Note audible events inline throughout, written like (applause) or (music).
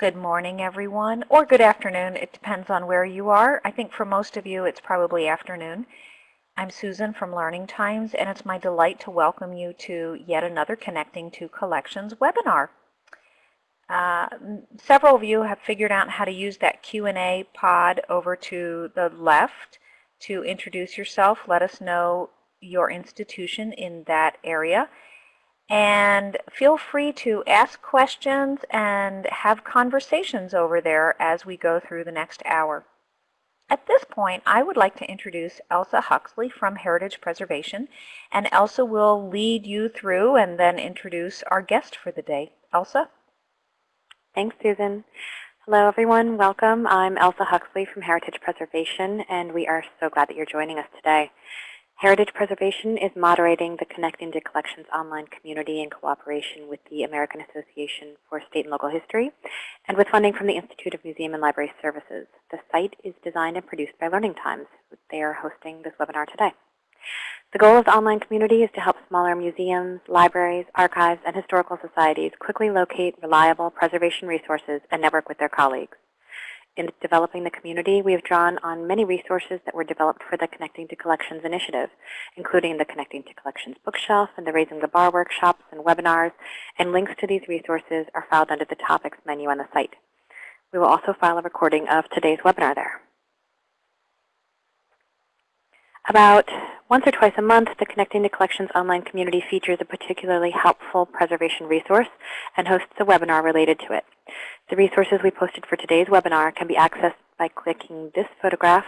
Good morning, everyone, or good afternoon. It depends on where you are. I think for most of you, it's probably afternoon. I'm Susan from Learning Times, and it's my delight to welcome you to yet another Connecting to Collections webinar. Uh, several of you have figured out how to use that Q&A pod over to the left to introduce yourself. Let us know your institution in that area. And feel free to ask questions and have conversations over there as we go through the next hour. At this point, I would like to introduce Elsa Huxley from Heritage Preservation, and Elsa will lead you through and then introduce our guest for the day. Elsa? Thanks, Susan. Hello, everyone. Welcome. I'm Elsa Huxley from Heritage Preservation, and we are so glad that you're joining us today. Heritage Preservation is moderating the Connecting to Collections online community in cooperation with the American Association for State and Local History and with funding from the Institute of Museum and Library Services. The site is designed and produced by Learning Times. They are hosting this webinar today. The goal of the online community is to help smaller museums, libraries, archives, and historical societies quickly locate reliable preservation resources and network with their colleagues. In developing the community, we have drawn on many resources that were developed for the Connecting to Collections initiative, including the Connecting to Collections bookshelf and the Raising the Bar workshops and webinars, and links to these resources are filed under the Topics menu on the site. We will also file a recording of today's webinar there. About once or twice a month, the Connecting to Collections online community features a particularly helpful preservation resource and hosts a webinar related to it. The resources we posted for today's webinar can be accessed by clicking this photograph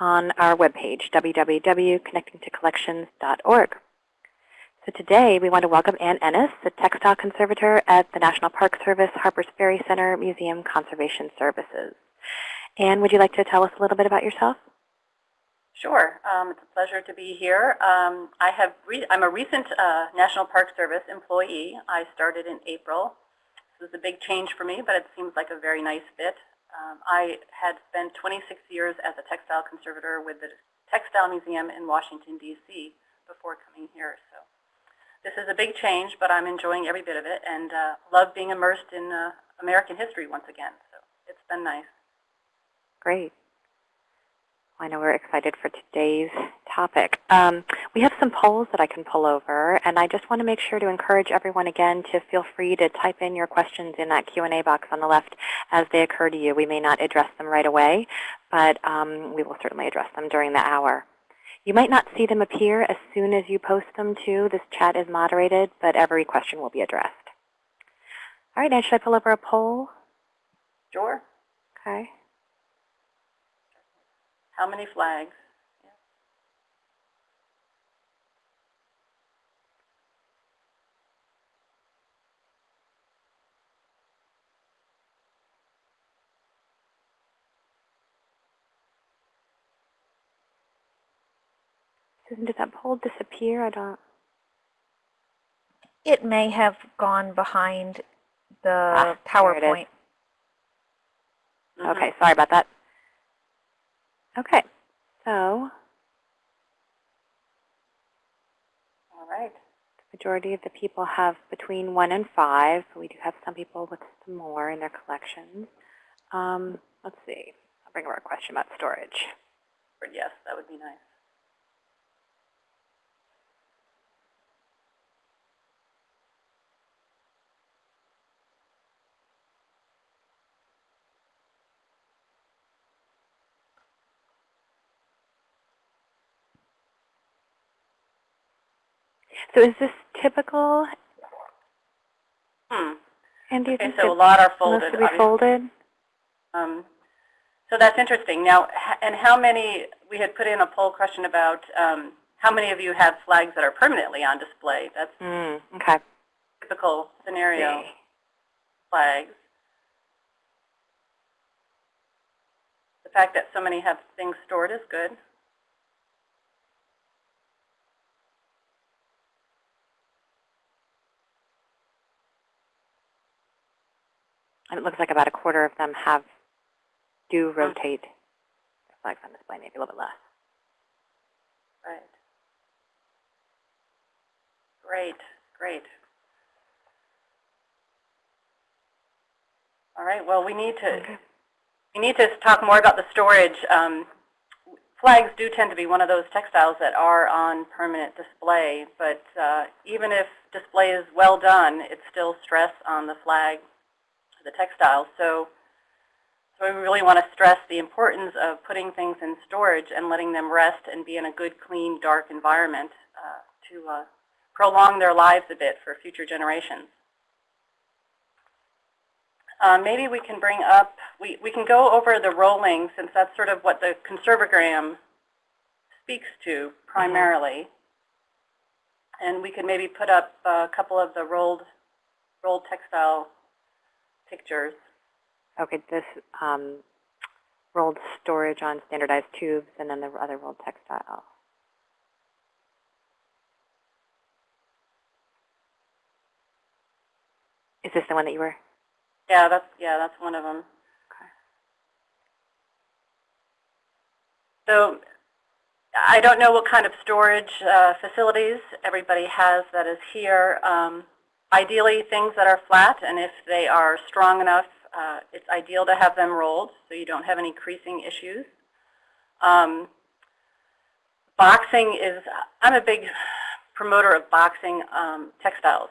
on our webpage, www.connectingtocollections.org. So today we want to welcome Ann Ennis, the textile conservator at the National Park Service Harpers Ferry Center Museum Conservation Services. Ann, would you like to tell us a little bit about yourself? Sure. Um, it's a pleasure to be here. Um, I have I'm a recent uh, National Park Service employee. I started in April. This was a big change for me, but it seems like a very nice fit. Um, I had spent 26 years as a textile conservator with the Textile Museum in Washington, D.C. before coming here. So this is a big change, but I'm enjoying every bit of it and uh, love being immersed in uh, American history once again. So it's been nice. Great. I know we're excited for today's topic. Um, we have some polls that I can pull over, and I just want to make sure to encourage everyone again to feel free to type in your questions in that Q&A box on the left as they occur to you. We may not address them right away, but um, we will certainly address them during the hour. You might not see them appear as soon as you post them too. This chat is moderated, but every question will be addressed. All right, and should I pull over a poll? Sure. Okay. How many flags? Susan, did that poll disappear? I don't. It may have gone behind the ah, PowerPoint. Mm -hmm. Okay, sorry about that. Okay, so all right. The majority of the people have between one and five, but we do have some people with some more in their collections. Um, let's see. I'll bring up a question about storage. Yes, that would be nice. So is this typical? Hmm. And okay, so a lot are folded. folded? Um, so that's interesting. Now, and how many, we had put in a poll question about um, how many of you have flags that are permanently on display. That's mm, okay. typical scenario flags. The fact that so many have things stored is good. And it looks like about a quarter of them have do rotate the flags on display, maybe a little bit less. Right. Great, great. All right, well, we need to, Okay. we need to talk more about the storage. Um, flags do tend to be one of those textiles that are on permanent display, but uh, even if display is well done, it's still stress on the flag, the textiles. So, so we really want to stress the importance of putting things in storage and letting them rest and be in a good, clean, dark environment uh, to uh, prolong their lives a bit for future generations. Um, maybe we can bring up, we, we can go over the rolling since that's sort of what the Conserve O Gram speaks to primarily. And we could maybe put up a couple of the rolled, rolled textile pictures. Okay, this um, rolled storage on standardized tubes and then the other rolled textile. Is this the one that you were? Yeah, that's, yeah, that's one of them. So I don't know what kind of storage uh, facilities everybody has that is here. Um, ideally, things that are flat, and if they are strong enough, uh, it's ideal to have them rolled so you don't have any creasing issues. Um, boxing is, I'm a big promoter of boxing um, textiles.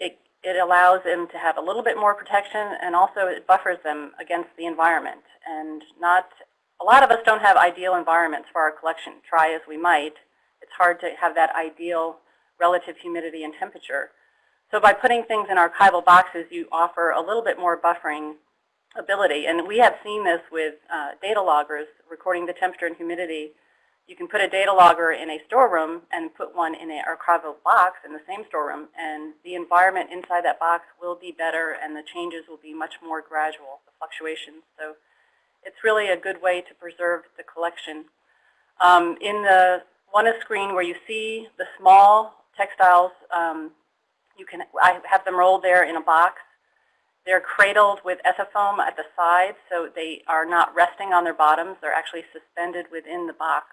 It, it allows them to have a little bit more protection and also it buffers them against the environment. And not, a lot of us don't have ideal environments for our collection. Try as we might, it's hard to have that ideal relative humidity and temperature. So by putting things in archival boxes, you offer a little bit more buffering ability. And we have seen this with uh, data loggers recording the temperature and humidity. You can put a data logger in a storeroom and put one in an archival box in the same storeroom, and the environment inside that box will be better and the changes will be much more gradual, the fluctuations. So it's really a good way to preserve the collection. Um, in the one screen where you see the small textiles, um, you can, I have them rolled there in a box. They're cradled with ethafoam at the sides, so they are not resting on their bottoms. They're actually suspended within the box.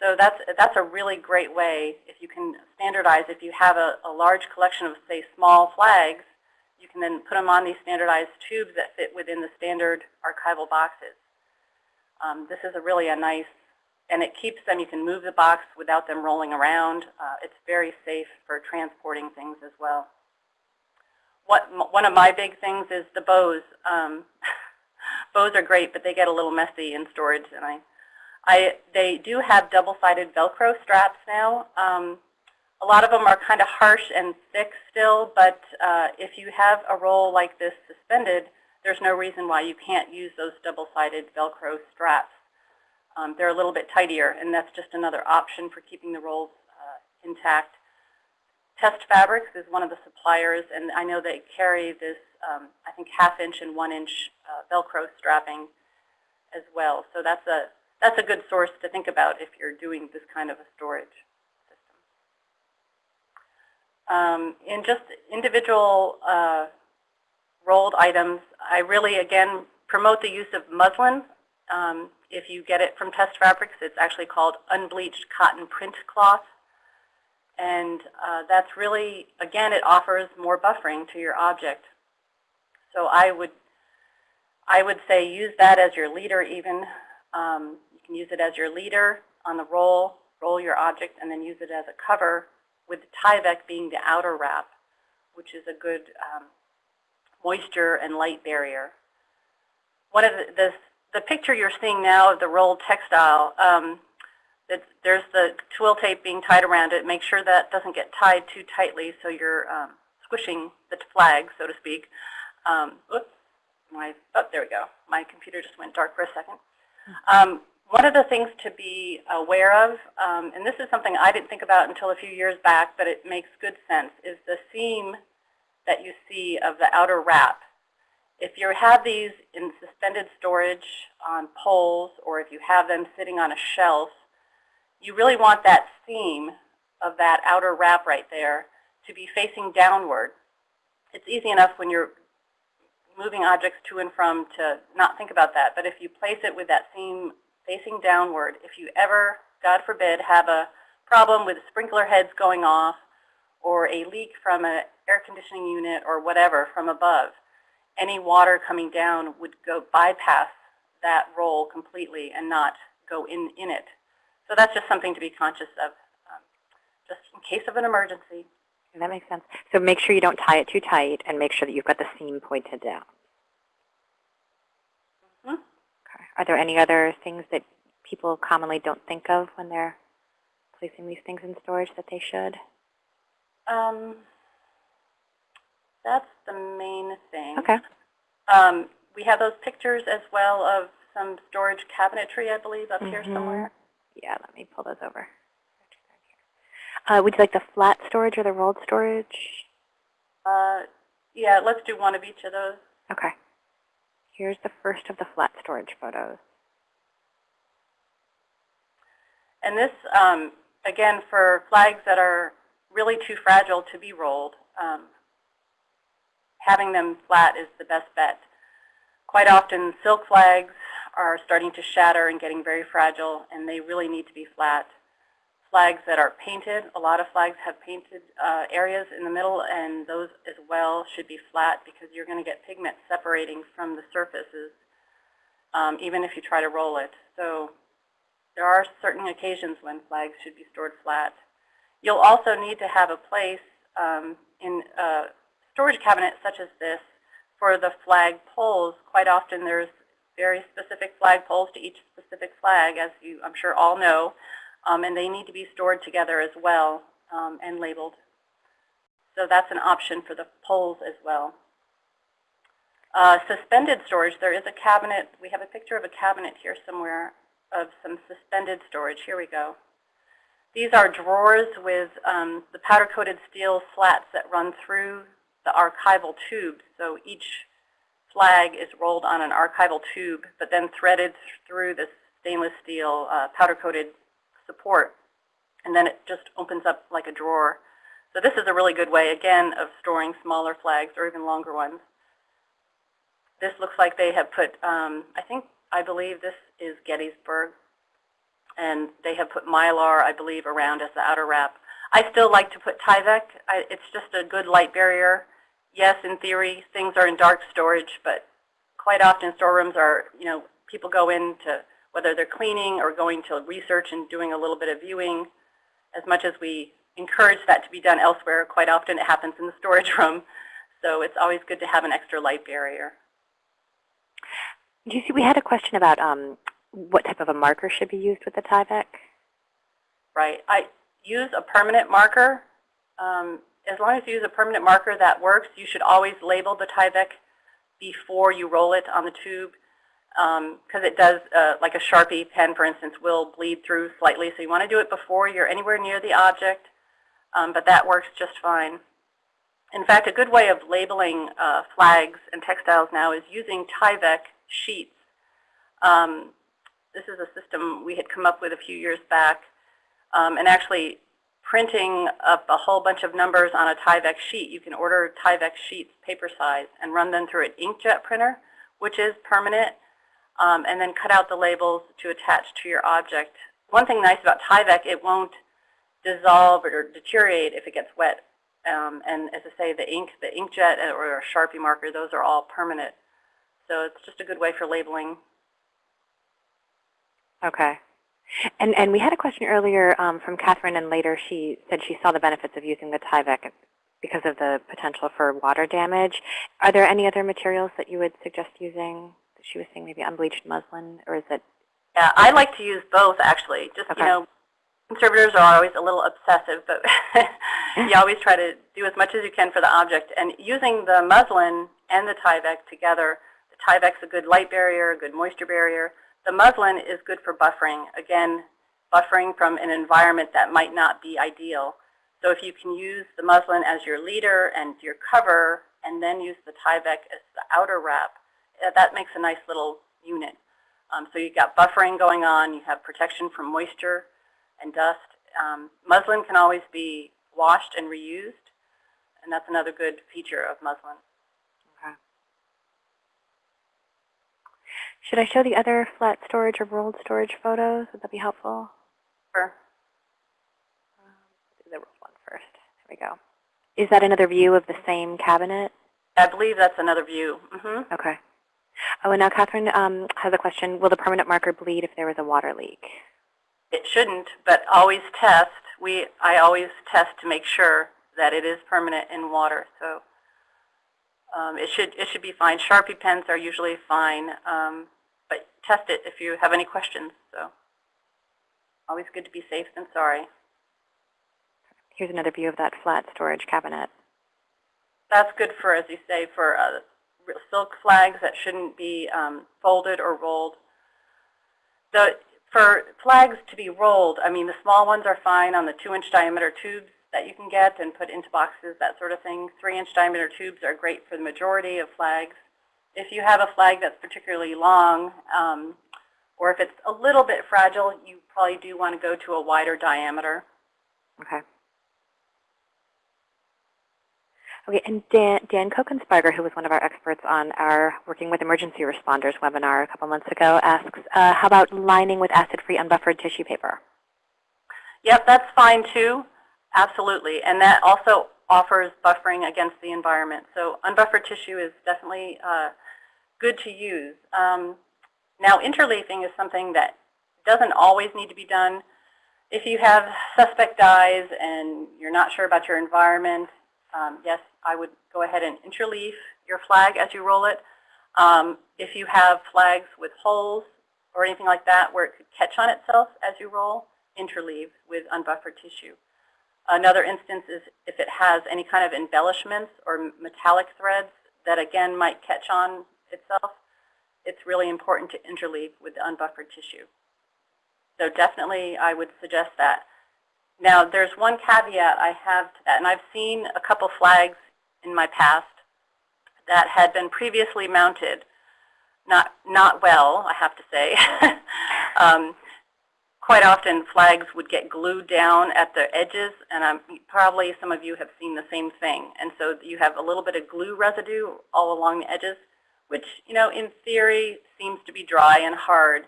So that's, that's a really great way, if you can standardize, if you have a, a large collection of, say, small flags, you can then put them on these standardized tubes that fit within the standard archival boxes. Um, this is a really a nice, and it keeps them, you can move the box without them rolling around. Uh, it's very safe for transporting things as well. What, one of my big things is the bows. Um, (laughs) bows are great, but they get a little messy in storage, and I I, they do have double-sided Velcro straps now. Um, a lot of them are kind of harsh and thick still, but uh, if you have a roll like this suspended, there's no reason why you can't use those double-sided Velcro straps. Um, they're a little bit tidier, and that's just another option for keeping the rolls uh, intact. Test Fabrics is one of the suppliers, and I know they carry this, um, I think, half-inch and one-inch uh, Velcro strapping as well. So that's a that's a good source to think about if you're doing this kind of a storage system. Um, in just individual uh, rolled items, I really, again, promote the use of muslin. Um, if you get it from Test Fabrics, it's actually called unbleached cotton print cloth. And uh, that's really, again, it offers more buffering to your object. So I would, I would say use that as your leader even. Um, can use it as your leader on the roll, roll your object, and then use it as a cover with Tyvek being the outer wrap, which is a good um, moisture and light barrier. One of the, the, the, picture you're seeing now of the rolled textile, um, it, there's the twill tape being tied around it. Make sure that doesn't get tied too tightly so you're um, squishing the flag, so to speak. Um, oops, my, oh, there we go. My computer just went dark for a second. Um, one of the things to be aware of, um, and this is something I didn't think about until a few years back, but it makes good sense, is the seam that you see of the outer wrap. If you have these in suspended storage on poles, or if you have them sitting on a shelf, you really want that seam of that outer wrap right there to be facing downward. It's easy enough when you're moving objects to and from to not think about that, but if you place it with that seam facing downward. If you ever, God forbid, have a problem with sprinkler heads going off or a leak from an air conditioning unit or whatever from above, any water coming down would go bypass that roll completely and not go in, in it. So that's just something to be conscious of, um, just in case of an emergency. That makes sense. So make sure you don't tie it too tight and make sure that you've got the seam pointed down. Mhm. Okay. Are there any other things that people commonly don't think of when they're placing these things in storage that they should? Um, that's the main thing. Okay. Um, we have those pictures as well of some storage cabinetry, I believe, up here Mhm. somewhere. Yeah, let me pull those over. Uh, would you like the flat storage or the rolled storage? Uh, yeah, let's do one of each of those. Okay. Here's the first of the flat storage photos. And this, um, again, for flags that are really too fragile to be rolled, um, having them flat is the best bet. Quite often, silk flags are starting to shatter and getting very fragile, and they really need to be flat. Flags that are painted, a lot of flags have painted uh, areas in the middle, and those as well should be flat because you're going to get pigment separating from the surfaces, um, even if you try to roll it. So there are certain occasions when flags should be stored flat. You'll also need to have a place um, in a storage cabinet such as this for the flag poles. Quite often there's very specific flag poles to each specific flag, as you I'm sure all know, um, and they need to be stored together as well um, and labeled. So that's an option for the poles as well. Uh, suspended storage, there is a cabinet, we have a picture of a cabinet here somewhere of some suspended storage. Here we go. These are drawers with um, the powder-coated steel slats that run through the archival tube. So each flag is rolled on an archival tube, but then threaded through this stainless steel uh, powder-coated support. And then it just opens up like a drawer. So this is a really good way, again, of storing smaller flags or even longer ones. This looks like they have put, um, I think, I believe this is Gettysburg. And they have put Mylar, I believe, around as the outer wrap. I still like to put Tyvek. I, it's just a good light barrier. Yes, in theory, things are in dark storage, but quite often storerooms are, you know, people go in to, whether they're cleaning or going to research and doing a little bit of viewing, as much as we encourage that to be done elsewhere, quite often it happens in the storage (laughs) room. So it's always good to have an extra light barrier. Do you see, we had a question about um, what type of a marker should be used with the Tyvek. Right. I use a permanent marker. Um, as long as you use a permanent marker that works, you should always label the Tyvek before you roll it on the tube because it does, uh, like a Sharpie pen, for instance, will bleed through slightly. So you want to do it before you're anywhere near the object, um, but that works just fine. In fact, a good way of labeling uh, flags and textiles now is using Tyvek sheets. Um, this is a system we had come up with a few years back, um, and actually printing up a whole bunch of numbers on a Tyvek sheet. You can order Tyvek sheets paper size and run them through an inkjet printer, which is permanent, um, and then cut out the labels to attach to your object. One thing nice about Tyvek, it won't dissolve or deteriorate if it gets wet. Um, and as I say, the ink, the inkjet or a Sharpie marker, those are all permanent. So it's just a good way for labeling. Okay. And, and we had a question earlier um, from Catherine, and later she said she saw the benefits of using the Tyvek because of the potential for water damage. Are there any other materials that you would suggest using? She was saying maybe unbleached muslin, or is it? Yeah, I like to use both actually. Just Okay. you know, conservators are always a little obsessive, but (laughs) you always try to do as much as you can for the object. And using the muslin and the Tyvek together, the Tyvek's a good light barrier, a good moisture barrier. The muslin is good for buffering. Again, buffering from an environment that might not be ideal. So if you can use the muslin as your leader and your cover, and then use the Tyvek as the outer wrap, uh, that makes a nice little unit. Um, so you've got buffering going on, you have protection from moisture and dust. Um, muslin can always be washed and reused, and that's another good feature of muslin. Okay. Should I show the other flat storage or rolled storage photos? Would that be helpful? Sure. Um, do the rolled one first. There we go. Is that another view of the same cabinet? I believe that's another view. hmm Okay. Oh, and now Catherine um, has a question. Will the permanent marker bleed if there is a water leak? It shouldn't, but always test. We, I always test to make sure that it is permanent in water. So um, it should it should be fine. Sharpie pens are usually fine, um, but test it if you have any questions. So always good to be safe than sorry. Here's another view of that flat storage cabinet. That's good for, as you say, for uh, silk flags that shouldn't be um, folded or rolled. The, for flags to be rolled, I mean, the small ones are fine on the two-inch diameter tubes that you can get and put into boxes, that sort of thing. Three-inch diameter tubes are great for the majority of flags. If you have a flag that's particularly long, um, or if it's a little bit fragile, you probably do want to go to a wider diameter. Okay. Okay, and Dan, Dan Kokensparger, who was one of our experts on our Working with Emergency Responders webinar a couple months ago, asks, uh, how about lining with acid-free unbuffered tissue paper? Yep, that's fine too. Absolutely. And that also offers buffering against the environment. So unbuffered tissue is definitely uh, good to use. Um, now, interleafing is something that doesn't always need to be done. If you have suspect dyes and you're not sure about your environment, um, yes, I would go ahead and interleaf your flag as you roll it. Um, if you have flags with holes or anything like that where it could catch on itself as you roll, interleave with unbuffered tissue. Another instance is if it has any kind of embellishments or metallic threads that again might catch on itself, it's really important to interleave with the unbuffered tissue. So definitely I would suggest that. Now there's one caveat I have to that, and I've seen a couple flags in my past that had been previously mounted, not, not well, I have to say. (laughs) um, quite often flags would get glued down at the edges, and I'm, probably some of you have seen the same thing. And so you have a little bit of glue residue all along the edges, which, you know, in theory seems to be dry and hard.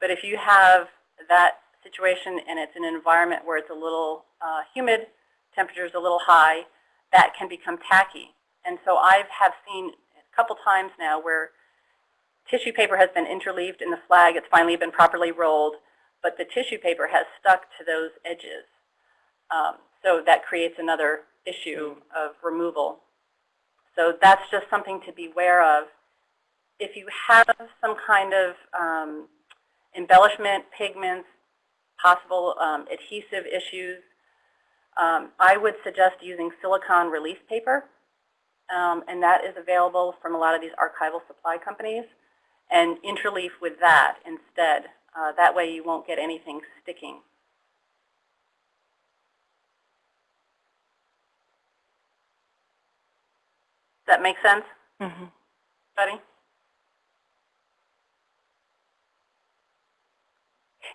But if you have that situation and it's an environment where it's a little uh, humid, temperature's a little high, that can become tacky. And so I have seen a couple times now where tissue paper has been interleaved in the flag, it's finally been properly rolled, but the tissue paper has stuck to those edges. Um, so that creates another issue of removal. So that's just something to be aware of. If you have some kind of um, embellishment, pigments, possible um, adhesive issues, um, I would suggest using silicone release paper, um, and that is available from a lot of these archival supply companies, and interleaf with that instead. Uh, that way you won't get anything sticking. Does that make sense, Mm -hmm. Buddy?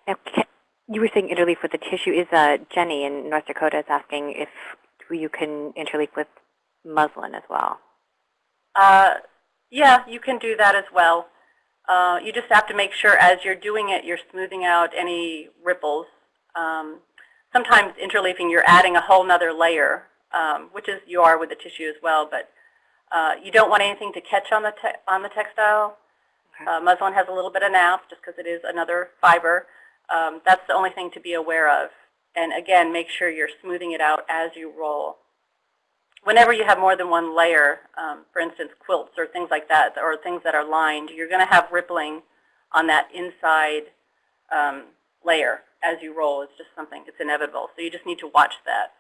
Now, you were saying interleaf with the tissue. Is uh, Jenny in North Dakota is asking if you can interleaf with muslin as well? Uh, yeah, you can do that as well. Uh, you just have to make sure as you're doing it, you're smoothing out any ripples. Um, sometimes interleafing, you're adding a whole nother layer, um, which is you are with the tissue as well. But uh, you don't want anything to catch on the on the textile. Okay. Uh, muslin has a little bit of nap just because it is another fiber. Um, that's the only thing to be aware of. And again, make sure you're smoothing it out as you roll. Whenever you have more than one layer, um, for instance, quilts or things like that, or things that are lined, you're going to have rippling on that inside um, layer as you roll. It's just something, it's inevitable. So you just need to watch that.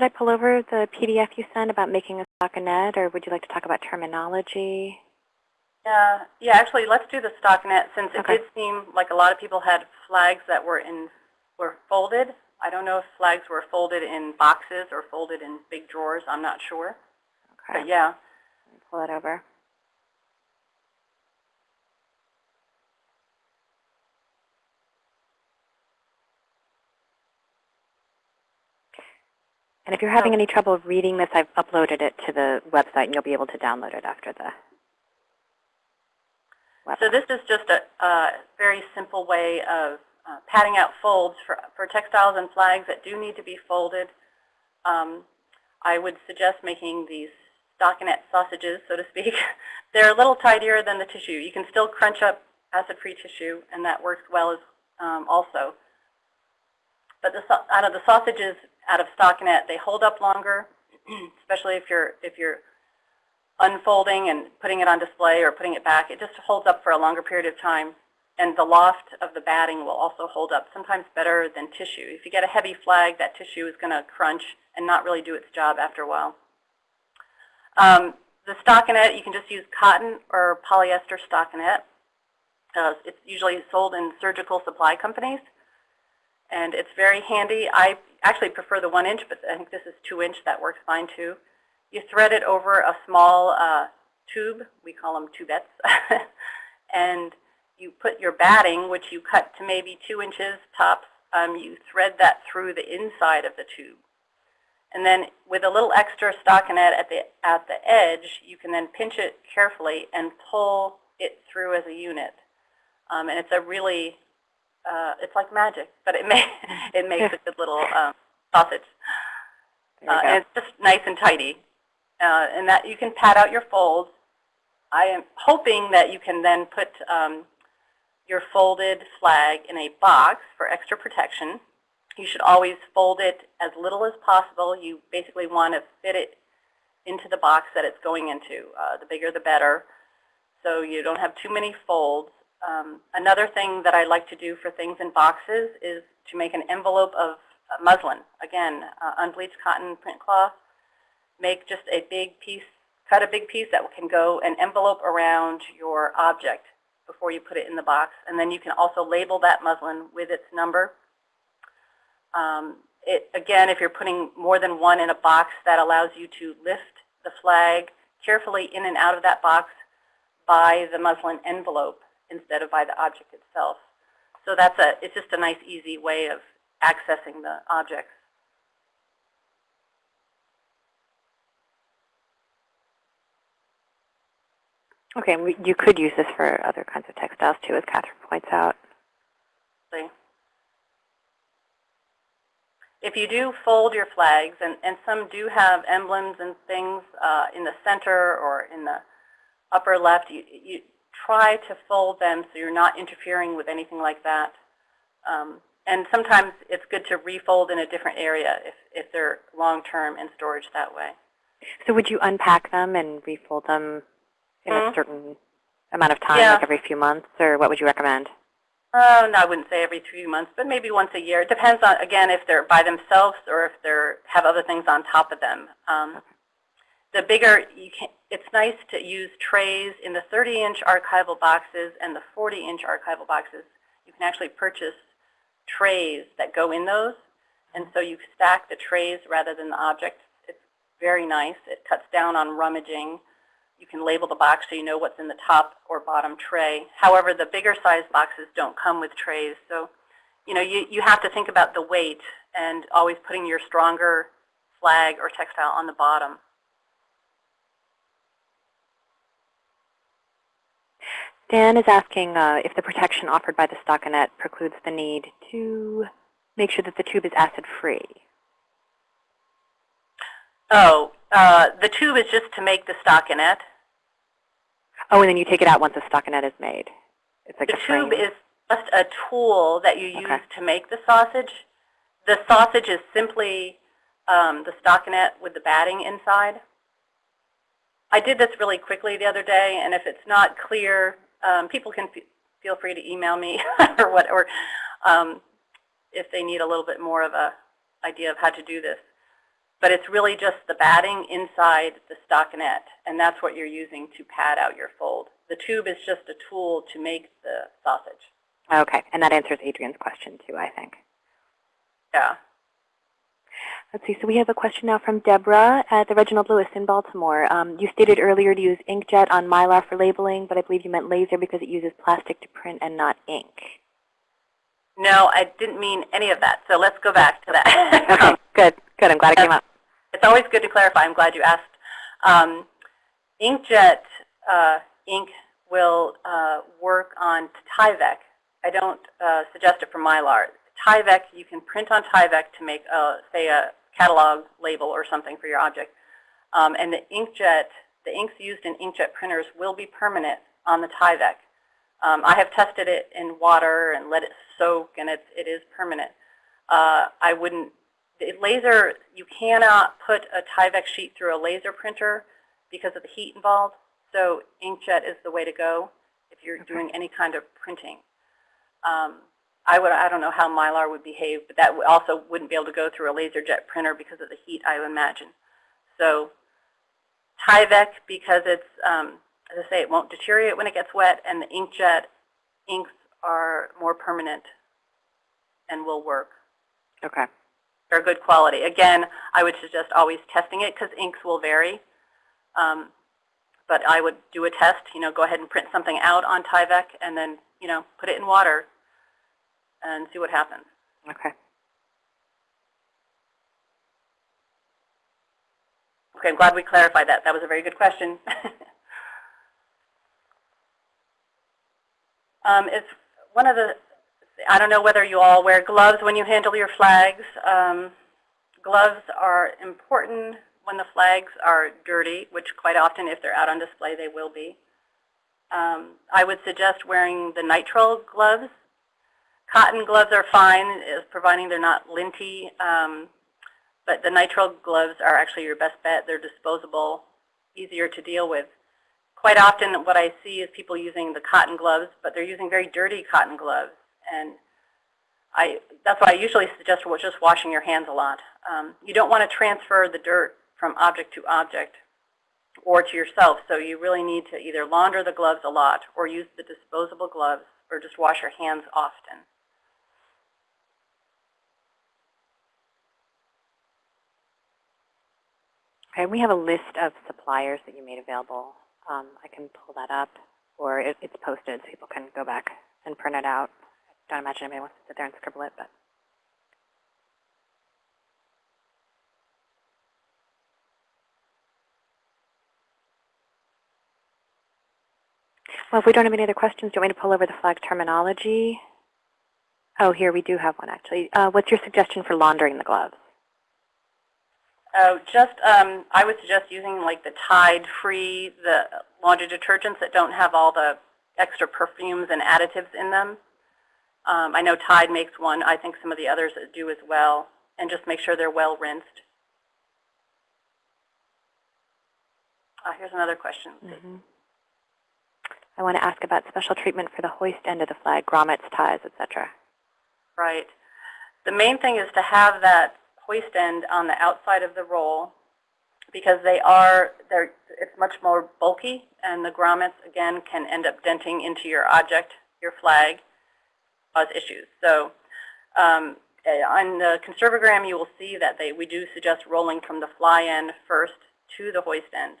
Should I pull over the PDF you sent about making a stockinette, or would you like to talk about terminology? Yeah, yeah. Actually, let's do the stockinette since it Okay. did seem like a lot of people had flags that were in were folded. I don't know if flags were folded in boxes or folded in big drawers. I'm not sure. Okay. But yeah, Let me pull it over. And if you're having So- any trouble reading this, I've uploaded it to the website, and you'll be able to download it after the? So this is just a, a very simple way of uh, padding out folds for, for textiles and flags that do need to be folded. Um, I would suggest making these stockinette sausages, so to speak. (laughs) They're a little tidier than the tissue. You can still crunch up acid-free tissue, and that works well as um, also. But the, out of the sausages out of stockinette, they hold up longer, (clears throat) especially if you're if you're unfolding and putting it on display or putting it back. It just holds up for a longer period of time. And the loft of the batting will also hold up, sometimes better than tissue. If you get a heavy flag, that tissue is going to crunch and not really do its job after a while. Um, the stockinette, you can just use cotton or polyester stockinette. Uh, it's usually sold in surgical supply companies. And it's very handy. I actually prefer the one inch, but I think this is two inch. That works fine too. You thread it over a small uh, tube. We call them tubettes. (laughs) and you put your batting, which you cut to maybe two inches tops, um, you thread that through the inside of the tube. And then with a little extra stockinette at the, at the edge, you can then pinch it carefully and pull it through as a unit. Um, and it's a really, uh, it's like magic, but it, (laughs) may, it makes a good little (laughs) um, sausage. Uh, and it's just nice and tidy. Uh, and that you can pad out your folds. I am hoping that you can then put um, your folded flag in a box for extra protection. You should always fold it as little as possible. You basically want to fit it into the box that it's going into. Uh, the bigger the better, so you don't have too many folds. Um, another thing that I like to do for things in boxes is to make an envelope of uh, muslin. Again, uh, unbleached cotton print cloth. Make just a big piece, cut a big piece that can go an envelope around your object before you put it in the box. And then you can also label that muslin with its number. Um, it, again, if you're putting more than one in a box, that allows you to lift the flag carefully in and out of that box by the muslin envelope instead of by the object itself. So that's a, it's just a nice, easy way of accessing the objects. Okay, you could use this for other kinds of textiles too, as Catherine points out. If you do fold your flags, and, and some do have emblems and things uh, in the center or in the upper left, you, you try to fold them so you're not interfering with anything like that. Um, and sometimes it's good to refold in a different area if, if they're long-term in storage that way. So would you unpack them and refold them in Mhm. a certain amount of time, Yeah. like every few months, or what would you recommend? Oh, no, I wouldn't say every three months, but maybe once a year. It depends on, again, if they're by themselves or if they have other things on top of them. Um, the bigger, you can, it's nice to use trays in the 30-inch archival boxes and the 40-inch archival boxes. You can actually purchase trays that go in those, and so you stack the trays rather than the objects. It's very nice. It cuts down on rummaging. You can label the box so you know what's in the top or bottom tray. However, the bigger size boxes don't come with trays. So, you know, you, you have to think about the weight and always putting your stronger flag or textile on the bottom. Dan is asking uh, if the protection offered by the stockinette precludes the need to make sure that the tube is acid-free. Oh, uh, the tube is just to make the stockinette. Oh, and then you take it out once the stockinette is made. It's like The a frame. tube is just a tool that you use Okay. to make the sausage. The sausage is simply um, the stockinette with the batting inside. I did this really quickly the other day, and if it's not clear, um, people can feel free to email me (laughs) or what, or um, if they need a little bit more of a idea of how to do this. But it's really just the batting inside the stockinette, and that's what you're using to pad out your fold. The tube is just a tool to make the sausage. Okay, and that answers Adrian's question too, I think. Yeah. Let's see, so we have a question now from Deborah at the Reginald Lewis in Baltimore. Um, you stated earlier to use inkjet on Mylar for labeling, but I believe you meant laser because it uses plastic to print and not ink. No, I didn't mean any of that, so let's go back to that. (laughs) Okay, good, good. I'm glad it came up. It's always good to clarify. I'm glad you asked. Um, inkjet uh, ink will uh, work on Tyvek. I don't uh, suggest it for Mylar. Tyvek, you can print on Tyvek to make, a, say, a catalog label or something for your object. Um, and the inkjet, the inks used in inkjet printers will be permanent on the Tyvek. Um, I have tested it in water and let it soak, and it's, it is permanent. Uh, I wouldn't, the laser, you cannot put a Tyvek sheet through a laser printer because of the heat involved. So inkjet is the way to go if you're Okay. doing any kind of printing. Um, I would, I don't know how Mylar would behave, but that also wouldn't be able to go through a laser jet printer because of the heat, I would imagine. So Tyvek, because it's, um, as I say, it won't deteriorate when it gets wet, and the inkjet inks are more permanent and will work. Okay. They're good quality. Again, I would suggest always testing it because inks will vary. Um, but I would do a test, you know, go ahead and print something out on Tyvek and then, you know, put it in water and see what happens. Okay. Okay, I'm glad we clarified that. That was a very good question. (laughs) um, it's one of the, I don't know whether you all wear gloves when you handle your flags. Um, gloves are important when the flags are dirty, which quite often if they're out on display they will be. Um, I would suggest wearing the nitrile gloves. Cotton gloves are fine, is providing they're not linty. Um, but the nitrile gloves are actually your best bet. They're disposable, easier to deal with. Quite often what I see is people using the cotton gloves, but they're using very dirty cotton gloves. And I, that's why I usually suggest just washing your hands a lot. Um, you don't want to transfer the dirt from object to object or to yourself, so you really need to either launder the gloves a lot or use the disposable gloves or just wash your hands often. We have a list of suppliers that you made available. Um, I can pull that up, or it, it's posted so people can go back and print it out. I don't imagine anybody wants to sit there and scribble it, but. Well, if we don't have any other questions, do you want me to pull over the flag terminology? Oh, here we do have one actually. Uh, what's your suggestion for laundering the gloves? Uh, just, um, I would suggest using like the Tide Free, the laundry detergents that don't have all the extra perfumes and additives in them. Um, I know Tide makes one. I think some of the others do as well. And just make sure they're well rinsed. Uh, here's another question. Mm-hmm. I want to ask about special treatment for the hoist end of the flag, grommets, ties, etc. Right. The main thing is to have that hoist end on the outside of the roll because they are, they're, it's much more bulky and the grommets, again, can end up denting into your object, your flag, cause issues. So um, eh, on the Conserve O Gram, you will see that they, we do suggest rolling from the fly end first to the hoist end.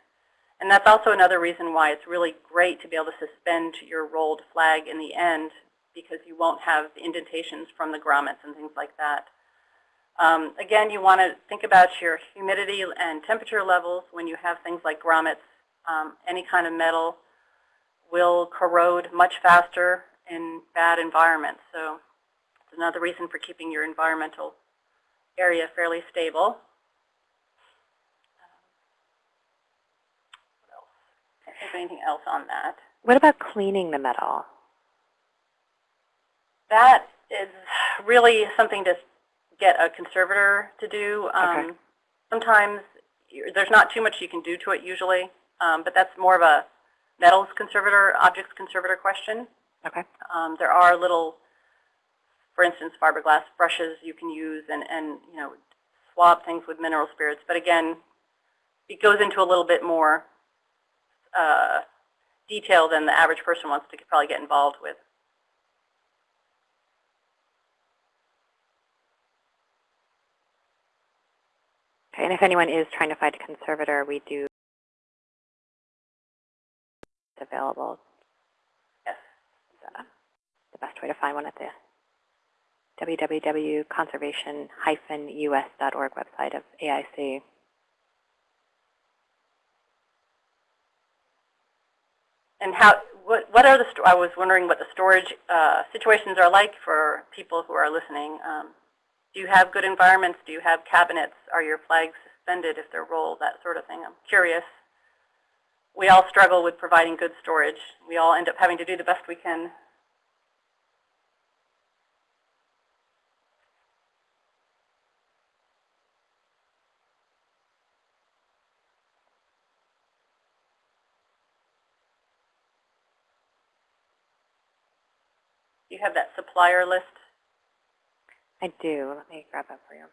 And that's also another reason why it's really great to be able to suspend your rolled flag in the end because you won't have indentations from the grommets and things like that. Um, again, you want to think about your humidity and temperature levels when you have things like grommets. Um, any kind of metal will corrode much faster in bad environments. So it's another reason for keeping your environmental area fairly stable. What else? Can't think of anything else on that. What about cleaning the metal? That is really something to get a conservator to do. Um, Okay. Sometimes there's not too much you can do to it usually, um, but that's more of a metals conservator, objects conservator question. Okay. Um, there are little, for instance, fiberglass brushes you can use and, and you know swab things with mineral spirits. But again, it goes into a little bit more uh, detail than the average person wants to probably get involved with. Okay, and if anyone is trying to find a conservator, we do it's available. Yes. Uh, the best way to find one at the www.conservation-us.org website of AIC. And how what, what are the, I was wondering what the storage uh, situations are like for people who are listening. Um, do you have good environments? Do you have cabinets? Are your flags suspended if they're rolled? That sort of thing. I'm curious. We all struggle with providing good storage. We all end up having to do the best we can. You have that supplier list? I do. Let me grab that for you.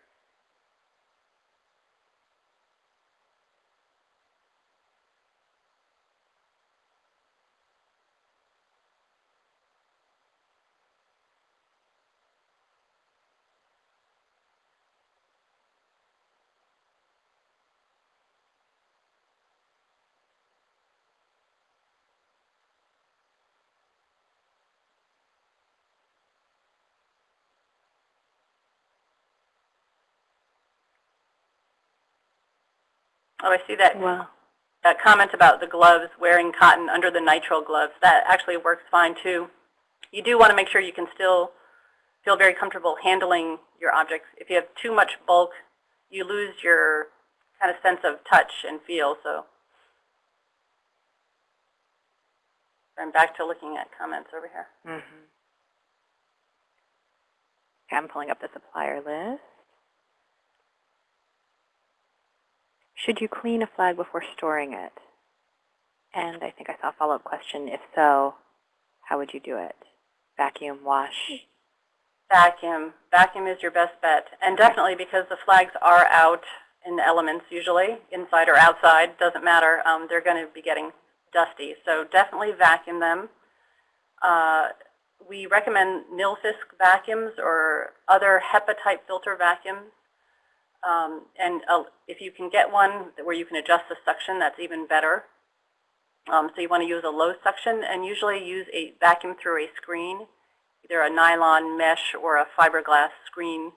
Oh, I see that Well, that comment about the gloves, wearing cotton under the nitrile gloves, that actually works fine too. You do want to make sure you can still feel very comfortable handling your objects. If you have too much bulk, you lose your kind of sense of touch and feel. So I'm back to looking at comments over here. hmm Okay, I'm pulling up the supplier list. Should you clean a flag before storing it? And I think I saw a follow-up question. If so, how would you do it? Vacuum, wash? Vacuum. Vacuum is your best bet. And definitely because the flags are out in the elements usually, inside or outside, doesn't matter, um, they're going to be getting dusty. So definitely vacuum them. Uh, we recommend Nilfisk vacuums or other HEPA-type filter vacuums. Um, and uh, if you can get one where you can adjust the suction, that's even better. Um, so you want to use a low suction and usually use a vacuum through a screen. Either a nylon mesh or a fiberglass screen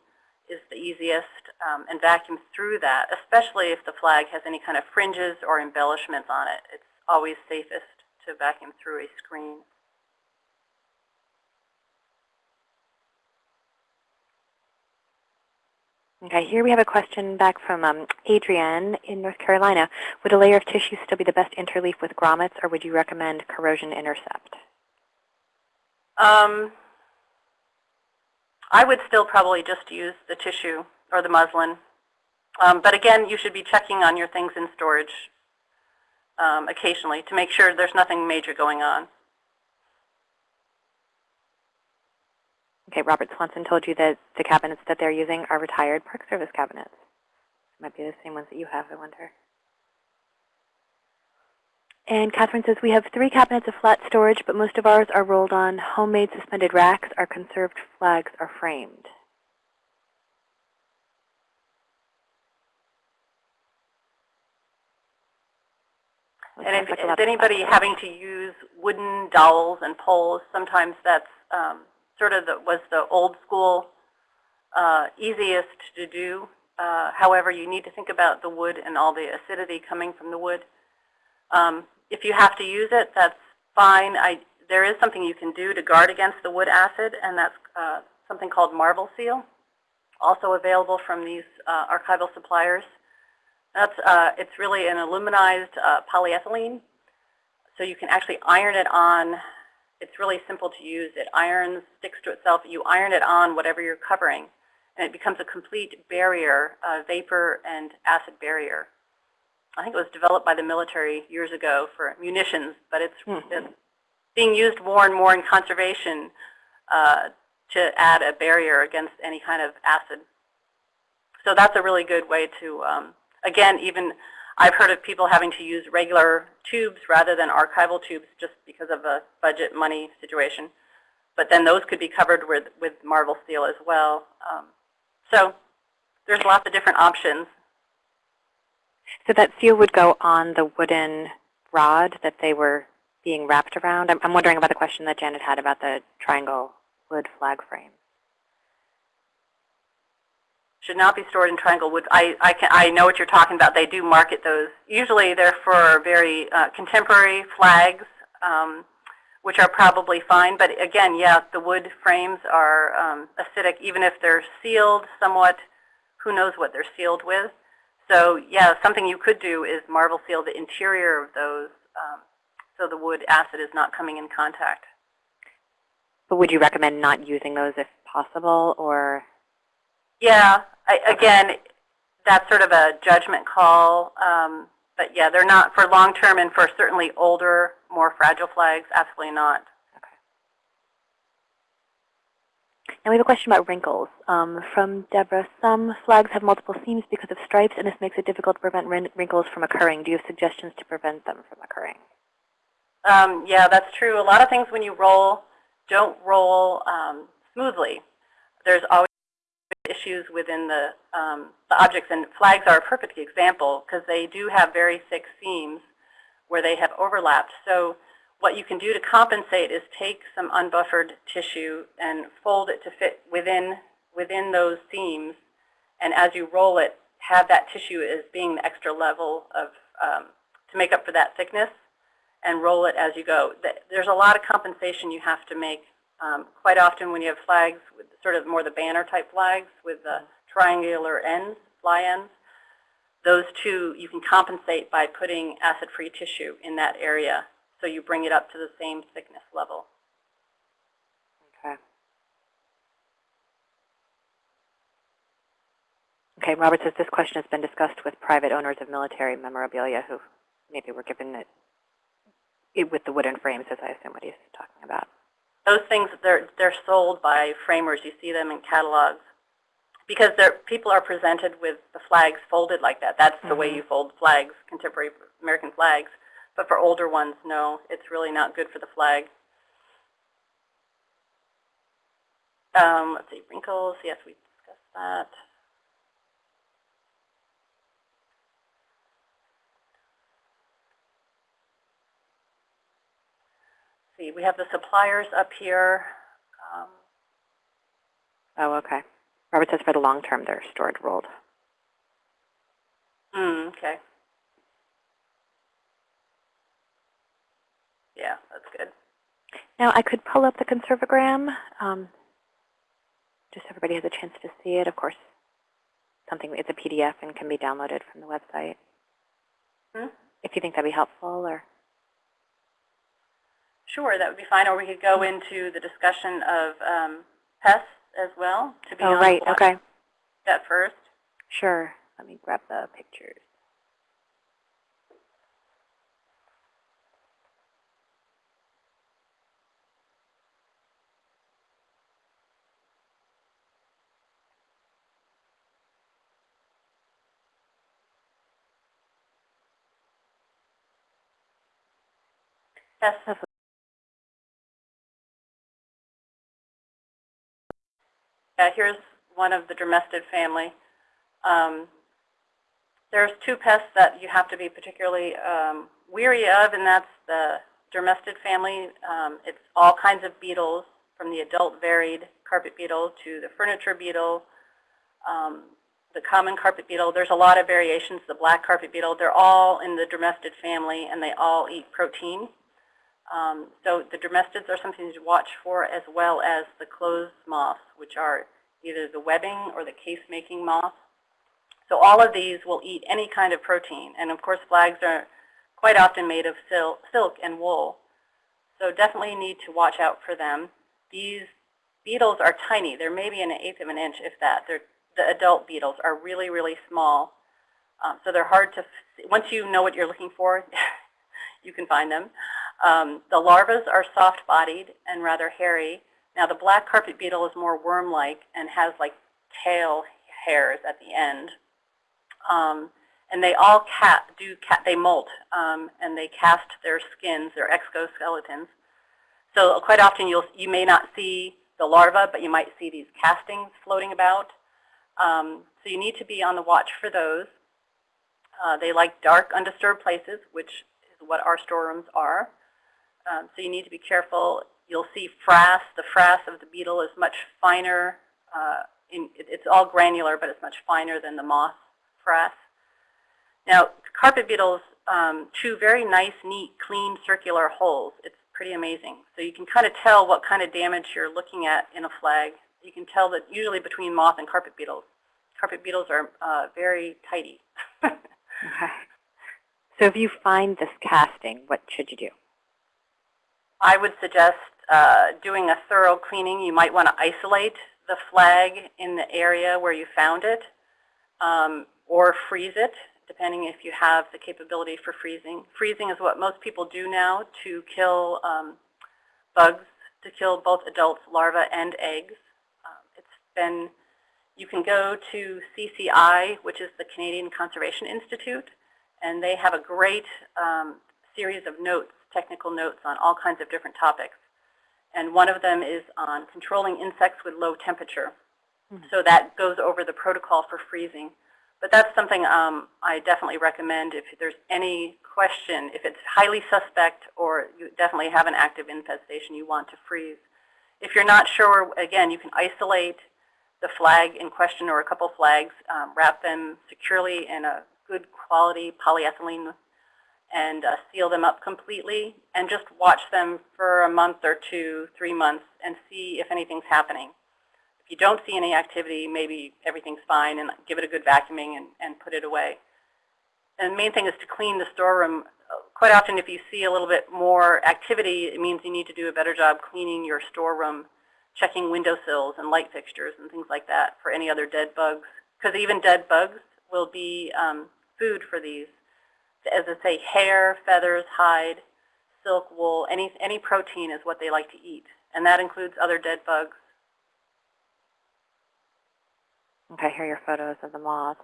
is the easiest, um, and vacuum through that, especially if the flag has any kind of fringes or embellishments on it. It's always safest to vacuum through a screen. Okay, here we have a question back from um, Adrienne in North Carolina. Would a layer of tissue still be the best interleaf with grommets, or would you recommend corrosion intercept? Um, I would still probably just use the tissue or the muslin. Um, but again, you should be checking on your things in storage um, occasionally to make sure there's nothing major going on. Okay, Robert Swanson told you that the cabinets that they're using are retired Park Service cabinets. Might be the same ones that you have, I wonder. And Catherine says, we have three cabinets of flat storage, but most of ours are rolled on homemade suspended racks. Our conserved flags are framed. And if, like a if lot of anybody having to use wooden dowels and poles, sometimes that's um, sort of the, was the old school uh, easiest to do. Uh, however, you need to think about the wood and all the acidity coming from the wood. Um, if you have to use it, that's fine. I, there is something you can do to guard against the wood acid, and that's uh, something called Marvelseal, also available from these uh, archival suppliers. That's, uh, it's really an aluminized uh, polyethylene, so you can actually iron it on. It's really simple to use. It irons, sticks to itself. You iron it on whatever you're covering, and it becomes a complete barrier, a vapor and acid barrier. I think it was developed by the military years ago for munitions, but it's, Hmm. it's being used more and more in conservation uh, to add a barrier against any kind of acid. So that's a really good way to, um, again, even I've heard of people having to use regular tubes rather than archival tubes just because of a budget money situation. But then those could be covered with, with Marvelseal as well. Um, so there's lots of different options. So that seal would go on the wooden rod that they were being wrapped around? I'm, I'm wondering about the question that Janet had about the triangle wood flag frame. Should not be stored in triangle wood. I, I, can, I know what you're talking about. They do market those. Usually they're for very uh, contemporary flags, um, which are probably fine. But again, yeah, the wood frames are um, acidic, even if they're sealed somewhat. Who knows what they're sealed with? So yeah, something you could do is Marvelseal the interior of those um, so the wood acid is not coming in contact. But would you recommend not using those if possible, or? Yeah, I, again, that's sort of a judgment call. Um, but yeah, they're not for long term and for certainly older, more fragile flags, absolutely not. Now we have a question about wrinkles um, from Deborah. Some flags have multiple seams because of stripes, and this makes it difficult to prevent wrinkles from occurring. Do you have suggestions to prevent them from occurring? Um, yeah, that's true. A lot of things when you roll don't roll um, smoothly. There's always issues within the, um, the objects, and flags are a perfect example because they do have very thick seams where they have overlapped. So what you can do to compensate is take some unbuffered tissue and fold it to fit within, within those seams. And as you roll it, have that tissue as being the extra level of, um, to make up for that thickness and roll it as you go. There's a lot of compensation you have to make. Um, quite often when you have flags, with sort of more the banner type flags with the triangular ends, fly ends, those two you can compensate by putting acid-free tissue in that area so you bring it up to the same thickness level. Okay. Okay, Robert says this question has been discussed with private owners of military memorabilia who maybe were given it, it with the wooden frames, as I assume what he's talking about. Those things, they're, they're sold by framers. You see them in catalogs. Because people are presented with the flags folded like that. That's the mm -hmm. way you fold flags, contemporary American flags. But for older ones, no, it's really not good for the flag. Um, let's see, wrinkles, yes, we discussed that. See, we have the suppliers up here. Um, oh, okay. Robert says for the long term, they're stored rolled. Mm, okay. Yeah, that's good. Now, I could pull up the Conserve O Gram, um, just so everybody has a chance to see it. Of course, something it's a PDF and can be downloaded from the website. Hmm? If you think that'd be helpful, or sure, that would be fine. Or we could go into the discussion of um, pests as well to be oh, on right, okay. That first. Sure. Let me grab the pictures. Yes. Yeah, here's one of the dermestid family. Um, there's two pests that you have to be particularly um, weary of, and that's the dermestid family. Um, it's all kinds of beetles, from the adult varied carpet beetle to the furniture beetle, um, the common carpet beetle. There's a lot of variations. The black carpet beetle, they're all in the dermestid family, and they all eat protein. Um, so the dermestids are something to watch for as well as the clothes moths, which are either the webbing or the case-making moth. So all of these will eat any kind of protein. And of course, flags are quite often made of sil silk and wool. So definitely need to watch out for them. These beetles are tiny. They're maybe an eighth of an inch, if that. They're, the adult beetles are really, really small. Um, so they're hard to, once you know what you're looking for, (laughs) you can find them. Um, the larvae are soft-bodied and rather hairy. Now the black carpet beetle is more worm-like and has like tail hairs at the end. Um, and they all cat, do cat, they molt um, and they cast their skins, their exoskeletons. So quite often you'll, you may not see the larva, but you might see these castings floating about. Um, so you need to be on the watch for those. Uh, they like dark, undisturbed places, which is what our storerooms are. Um, so you need to be careful. You'll see frass. The frass of the beetle is much finer. Uh, in, it, it's all granular, but it's much finer than the moth frass. Now, carpet beetles um, chew very nice, neat, clean, circular holes. It's pretty amazing. So you can kind of tell what kind of damage you're looking at in a flag. You can tell that usually between moth and carpet beetles. Carpet beetles are uh, very tidy. (laughs) Okay. So if you find this casting, what should you do? I would suggest uh, doing a thorough cleaning. You might want to isolate the flag in the area where you found it um, or freeze it, depending if you have the capability for freezing. Freezing is what most people do now to kill um, bugs, to kill both adults, larvae, and eggs. Um, it's been, you can go to CCI, which is the Canadian Conservation Institute, and they have a great um, series of notes, technical notes on all kinds of different topics. And one of them is on controlling insects with low temperature. Mhm. So that goes over the protocol for freezing. But that's something um, I definitely recommend if there's any question, if it's highly suspect or you definitely have an active infestation you want to freeze. If you're not sure, again, you can isolate the flag in question or a couple flags, um, wrap them securely in a good quality polyethylene and uh, seal them up completely and just watch them for a month or two, three months and see if anything's happening. If you don't see any activity, maybe everything's fine and give it a good vacuuming and, and put it away. And the main thing is to clean the storeroom. Quite often if you see a little bit more activity, it means you need to do a better job cleaning your storeroom, checking windowsills and light fixtures and things like that for any other dead bugs. Because even dead bugs will be um, food for these. As I say, hair, feathers, hide, silk, wool, any, any protein is what they like to eat. And that includes other dead bugs. Okay, here are your photos of the moth.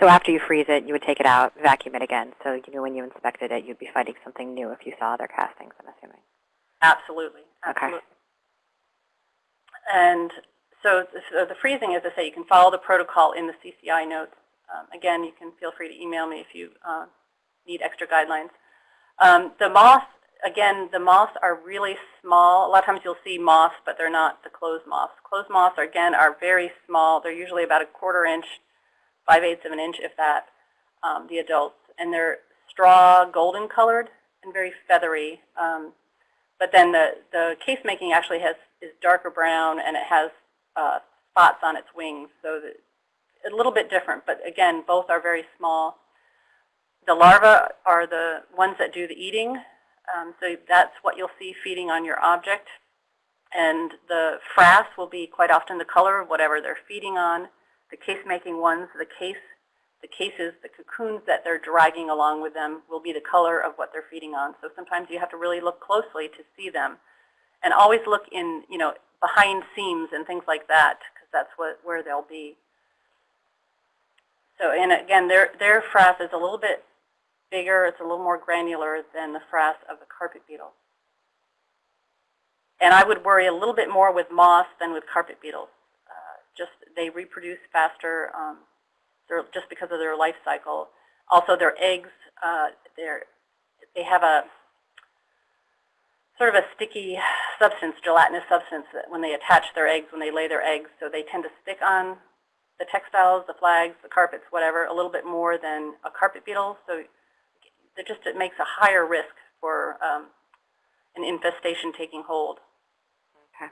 So after you freeze it, you would take it out, vacuum it again. So you knew when you inspected it, you'd be finding something new if you saw other castings, I'm assuming. Absolutely. Okay. Absolutely. And so, so the freezing, as I say, you can follow the protocol in the CCI notes. Um, again, you can feel free to email me if you uh, need extra guidelines. Um, the moths, again, the moths are really small. A lot of times you'll see moths, but they're not the clothes moths. Clothes moths, are, again, are very small. They're usually about a quarter inch, five-eighths of an inch, if that, um, the adults. And they're straw golden colored and very feathery. Um, but then the, the case making actually has is darker brown and it has uh, spots on its wings. So that, a little bit different, but again, both are very small. The larvae are the ones that do the eating. Um, so that's what you'll see feeding on your object. And the frass will be quite often the color of whatever they're feeding on. The case-making ones, the case, the cases, the cocoons that they're dragging along with them will be the color of what they're feeding on. So sometimes you have to really look closely to see them. And always look in, you know, behind seams and things like that, because that's what, where they'll be. So, and again, their, their frass is a little bit bigger, it's a little more granular than the frass of the carpet beetle. And I would worry a little bit more with moths than with carpet beetles. Uh, just they reproduce faster um, just because of their life cycle. Also, their eggs, uh, they have a sort of a sticky substance, gelatinous substance, that when they attach their eggs, when they lay their eggs, so they tend to stick on the textiles, the flags, the carpets, whatever, a little bit more than a carpet beetle. So it just it makes a higher risk for um, an infestation taking hold. Okay.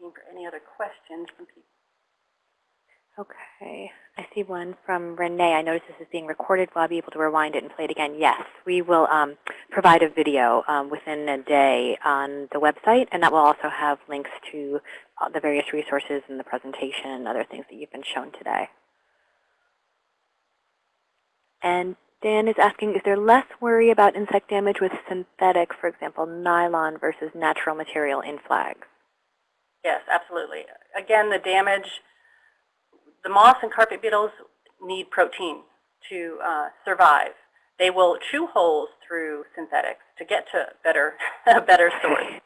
Looking for any other questions from people. Okay. I see one from Renee. I notice this is being recorded. Will I be able to rewind it and play it again? Yes. We will um, provide a video um, within a day on the website, and that will also have links to uh, the various resources in the presentation and other things that you've been shown today. And Dan is asking, is there less worry about insect damage with synthetic, for example, nylon versus natural material in flags? Yes, absolutely. Again, the damage, the moths and carpet beetles need protein to uh, survive. They will chew holes through synthetics to get to better, (laughs) a better source. (laughs)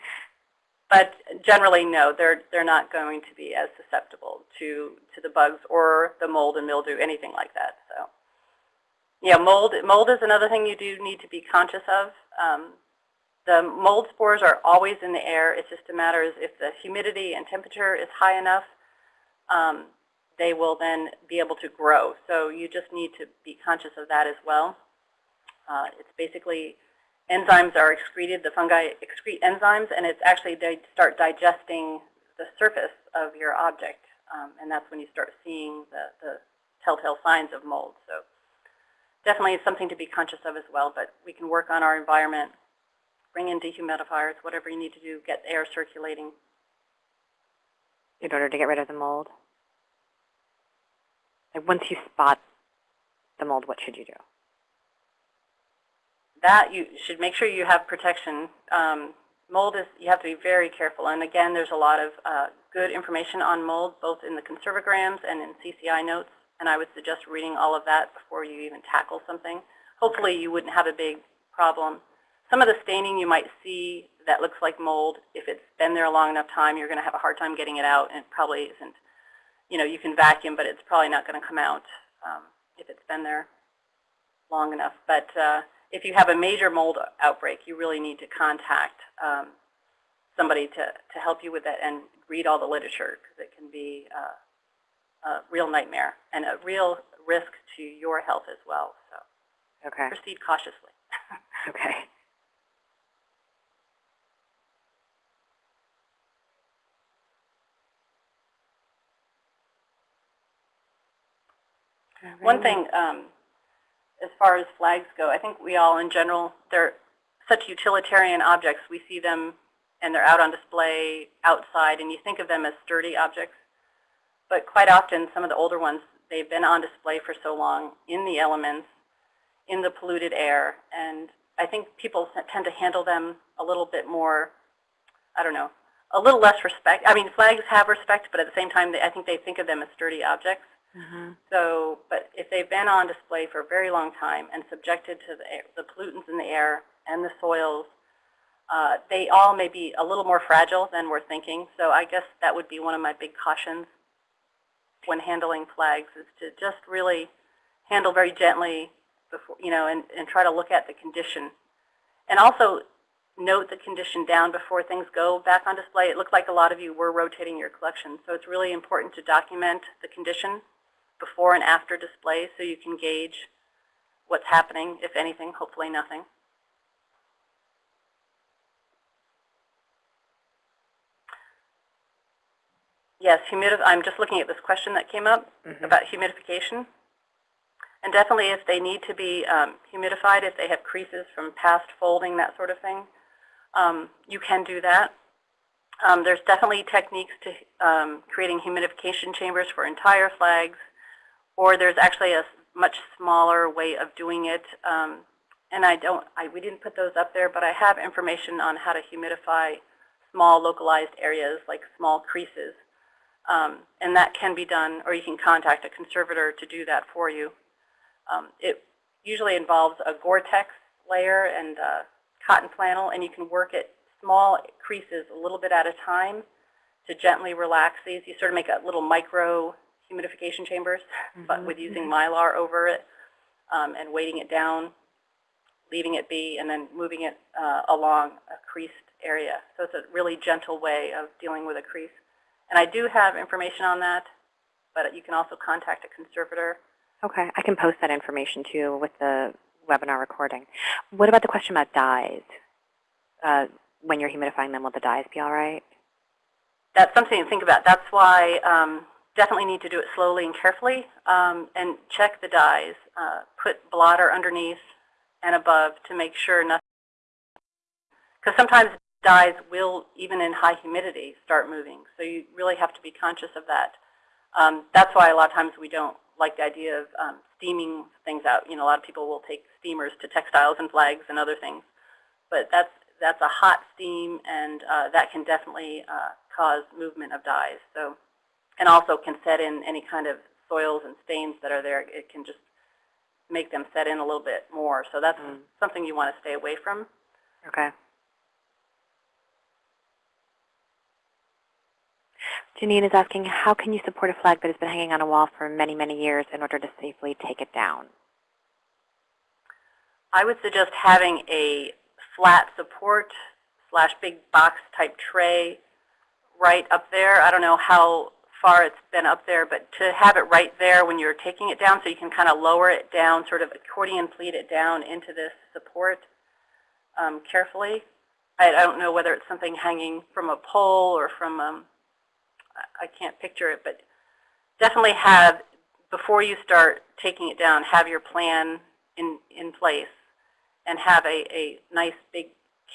But generally, no, they're, they're not going to be as susceptible to, to the bugs or the mold and mildew, anything like that. So, yeah, mold, mold is another thing you do need to be conscious of. Um, the mold spores are always in the air. It's just a matter of if the humidity and temperature is high enough, um, they will then be able to grow. So you just need to be conscious of that as well. Uh, it's basically enzymes are excreted, the fungi excrete enzymes, and it's actually they start digesting the surface of your object. Um, and that's when you start seeing the, the telltale signs of mold. So definitely something to be conscious of as well, but we can work on our environment, bring in dehumidifiers, whatever you need to do, get air circulating. In order to get rid of the mold? Like once you spot the mold, what should you do? That you should make sure you have protection. Um, mold is, you have to be very careful. And again, there's a lot of uh, good information on mold, both in the Conserve O Grams and in CCI notes. And I would suggest reading all of that before you even tackle something. Hopefully you wouldn't have a big problem. Some of the staining you might see that looks like mold, if it's been there a long enough time, you're going to have a hard time getting it out, and it probably isn't. You know, you can vacuum, but it's probably not going to come out um, if it's been there long enough. But uh, if you have a major mold outbreak, you really need to contact um, somebody to, to help you with that and read all the literature, because it can be uh, a real nightmare and a real risk to your health as well. So Okay. proceed cautiously. (laughs) Okay. One thing, um, as far as flags go, I think we all in general, they're such utilitarian objects. We see them and they're out on display outside and you think of them as sturdy objects. But quite often, some of the older ones, they've been on display for so long in the elements, in the polluted air. And I think people tend to handle them a little bit more, I don't know, a little less respect. I mean, flags have respect, but at the same time, they, I think they think of them as sturdy objects. Mm-hmm. So, but if they've been on display for a very long time and subjected to the, air, the pollutants in the air and the soils, uh, they all may be a little more fragile than we're thinking. So I guess that would be one of my big cautions when handling flags is to just really handle very gently before, you know, and, and try to look at the condition. And also note the condition down before things go back on display. It looked like a lot of you were rotating your collection. So it's really important to document the condition before and after display so you can gauge what's happening, if anything, hopefully nothing. Yes, humidif I'm just looking at this question that came up Mhm. about humidification. And definitely if they need to be um, humidified, if they have creases from past folding, that sort of thing, um, you can do that. Um, there's definitely techniques to um, creating humidification chambers for entire flags, or there's actually a much smaller way of doing it. Um, and I don't, I, we didn't put those up there, but I have information on how to humidify small localized areas like small creases. Um, and that can be done, or you can contact a conservator to do that for you. Um, it usually involves a Gore-Tex layer and uh, cotton flannel, and you can work at small creases a little bit at a time to gently relax these. You sort of make a little micro humidification chambers, but with using mylar over it um, and weighting it down, leaving it be, and then moving it uh, along a creased area. So it's a really gentle way of dealing with a crease. And I do have information on that, but you can also contact a conservator. Okay. I can post that information too with the webinar recording. What about the question about dyes? Uh, when you're humidifying them, will the dyes be all right? That's something to think about. That's why um, definitely need to do it slowly and carefully um, and check the dyes. Uh, put blotter underneath and above to make sure nothing, because sometimes dyes will, even in high humidity, start moving. So you really have to be conscious of that. Um, that's why a lot of times we don't like the idea of um, steaming things out. You know, a lot of people will take steamers to textiles and flags and other things. But that's, that's a hot steam, and uh, that can definitely uh, cause movement of dyes. So, and also can set in any kind of soils and stains that are there. It can just make them set in a little bit more. So that's Mm. something you want to stay away from. Okay. Janine is asking, how can you support a flag that has been hanging on a wall for many, many years in order to safely take it down? I would suggest having a flat support slash big box type tray right up there. I don't know how far it's been up there, but to have it right there when you're taking it down so you can kind of lower it down, sort of accordion pleat it down into this support um, carefully. I, I don't know whether it's something hanging from a pole or from, um, I can't picture it, but definitely have, before you start taking it down, have your plan in, in place and have a, a nice big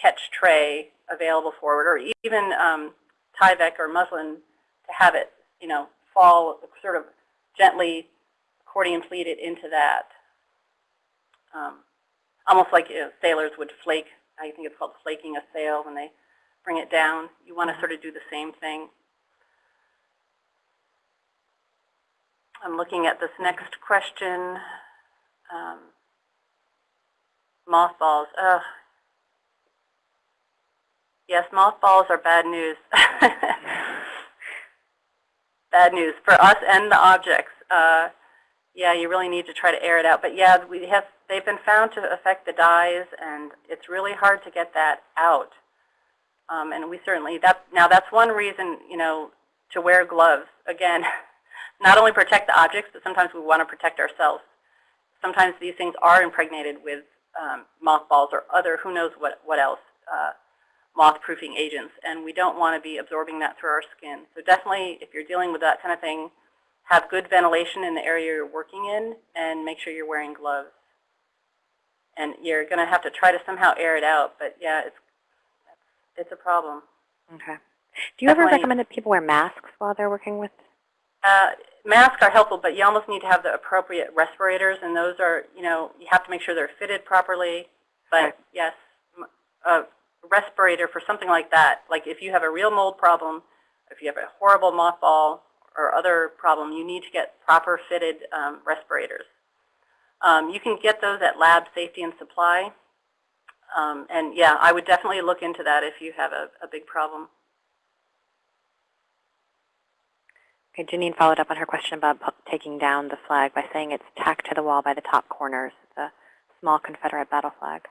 catch tray available for it, or even um, Tyvek or muslin to have it, you know, fall sort of gently accordion pleat it into that. Um, almost like you know, sailors would flake, I think it's called flaking a sail when they bring it down. You want to sort of do the same thing. I'm looking at this next question. Um, mothballs. Ugh. Yes, mothballs are bad news. (laughs) bad news for us and the objects. Uh, yeah, you really need to try to air it out. But yeah, we have they've been found to affect the dyes, and it's really hard to get that out. Um, and we certainly that now that's one reason you know to wear gloves again. (laughs) Not only protect the objects, but sometimes we want to protect ourselves. Sometimes these things are impregnated with um, mothballs or other who knows what what else. Uh, moth-proofing agents, and we don't want to be absorbing that through our skin. So definitely, if you're dealing with that kind of thing, have good ventilation in the area you're working in, and make sure you're wearing gloves. And you're going to have to try to somehow air it out, but yeah, it's it's a problem. Okay. Do you ever recommend that people wear masks while they're working with? Uh, masks are helpful, but you almost need to have the appropriate respirators, and those are, you know, you have to make sure they're fitted properly. But Okay. yes, a respirator for something like that, like if you have a real mold problem, if you have a horrible mothball or other problem, you need to get proper fitted um, respirators. Um, you can get those at Lab Safety and Supply. Um, and yeah, I would definitely look into that if you have a, a big problem. Okay, Janine followed up on her question about taking down the flag by saying it's tacked to the wall by the top corners. It's a small Confederate battle flag.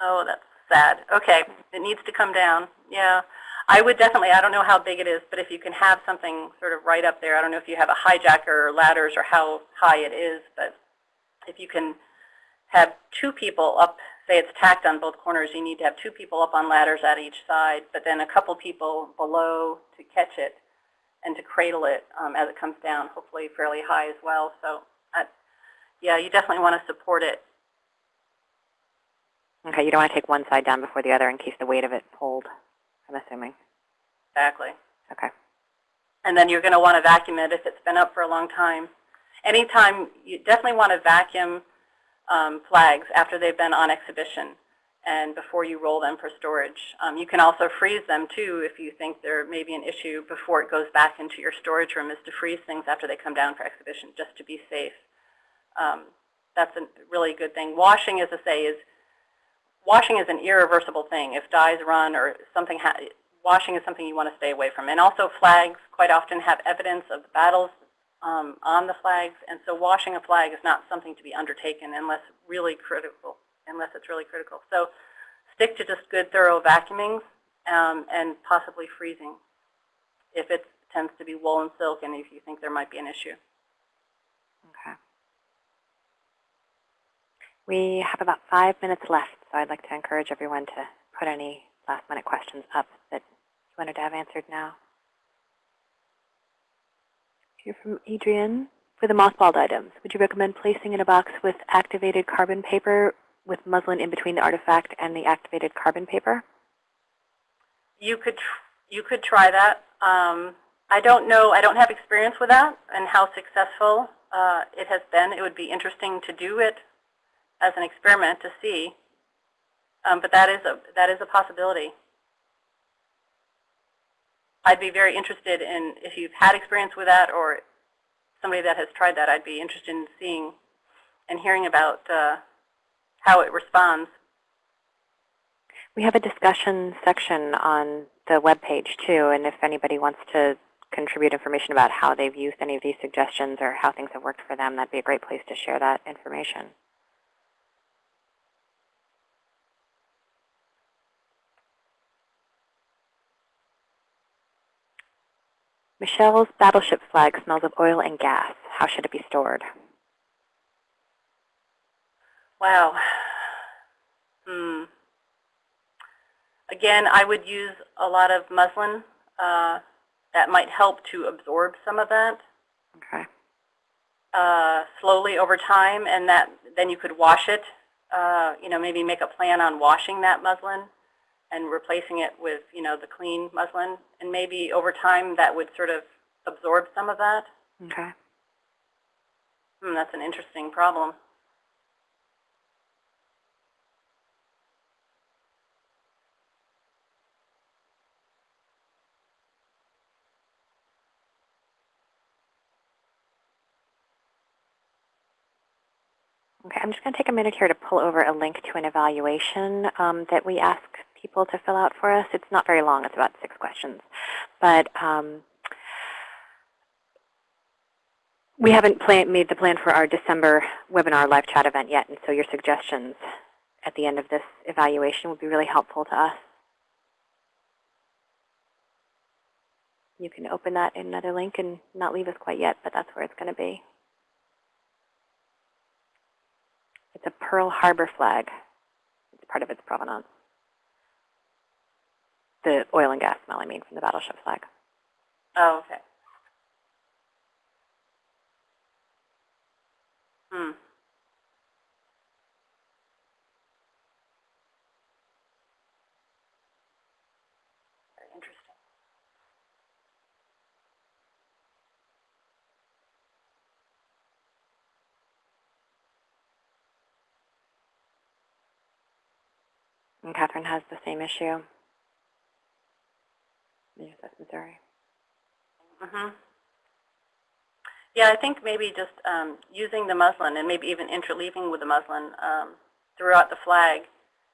Oh, that's sad. Okay, it needs to come down. Yeah, I would definitely, I don't know how big it is, but if you can have something sort of right up there, I don't know if you have a hijacker or ladders or how high it is, but if you can have two people up, say it's tacked on both corners, you need to have two people up on ladders at each side, but then a couple people below to catch it and to cradle it um, as it comes down, hopefully fairly high as well. So, uh, yeah, you definitely want to support it Okay, you don't want to take one side down before the other in case the weight of it pulled, I'm assuming. exactly. Okay. And then you're going to want to vacuum it if it's been up for a long time. Anytime, you definitely want to vacuum um, flags after they've been on exhibition and before you roll them for storage. Um, you can also freeze them too if you think there may be an issue before it goes back into your storage room is to freeze things after they come down for exhibition just to be safe. Um, that's a really good thing. Washing, as I say, is washing is an irreversible thing. If dyes run or something, washing is something you want to stay away from. And also flags quite often have evidence of the battles um, on the flags, and so washing a flag is not something to be undertaken unless really critical, unless it's really critical. So stick to just good, thorough vacuuming um, and possibly freezing if it tends to be wool and silk and if you think there might be an issue. Okay. We have about five minutes left, so I'd like to encourage everyone to put any last minute questions up that you wanted to have answered now. Here from Adrian. For the mothballed items, would you recommend placing in a box with activated carbon paper with muslin in between the artifact and the activated carbon paper? You could you could try that. Um, I don't know. I don't have experience with that and how successful uh, it has been. It would be interesting to do it as an experiment to see. Um, but that is a that is a possibility. I'd be very interested in if you've had experience with that or somebody that has tried that. I'd be interested in seeing and hearing about uh, how it responds. We have a discussion section on the web page too, and if anybody wants to contribute information about how they've used any of these suggestions or how things have worked for them, that'd be a great place to share that information. Michelle's battleship flag smells of oil and gas. How should it be stored? Wow. Hmm. Again, I would use a lot of muslin. Uh, that might help to absorb some of that Okay. uh, slowly over time, and that then you could wash it. Uh, you know, maybe make a plan on washing that muslin and replacing it with, you know, the clean muslin, and maybe over time that would sort of absorb some of that. Okay. Hmm, that's an interesting problem. Okay, I'm just going to take a minute here to pull over a link to an evaluation um, that we ask people to fill out for us. It's not very long. It's about six questions. But um, we haven't plan made the plan for our December webinar live chat event yet, and so your suggestions at the end of this evaluation would be really helpful to us. You can open that in another link and not leave us quite yet, but that's where it's going to be. It's a Pearl Harbor flag. It's part of its provenance. The oil and gas smell, I mean, from the battleship flag. Oh, okay. Hmm. Very interesting. And Catherine has the same issue. Yes, that's Missouri. hmm Yeah, I think maybe just um, using the muslin and maybe even interleaving with the muslin um, throughout the flag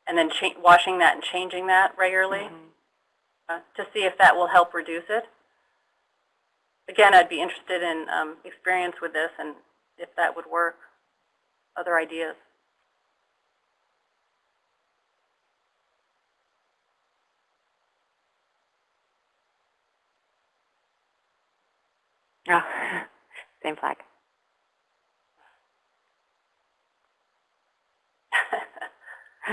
and then cha washing that and changing that regularly Mhm. uh, to see if that will help reduce it. Again, I'd be interested in um, experience with this and if that would work, other ideas. Oh, (laughs) same flag. (laughs)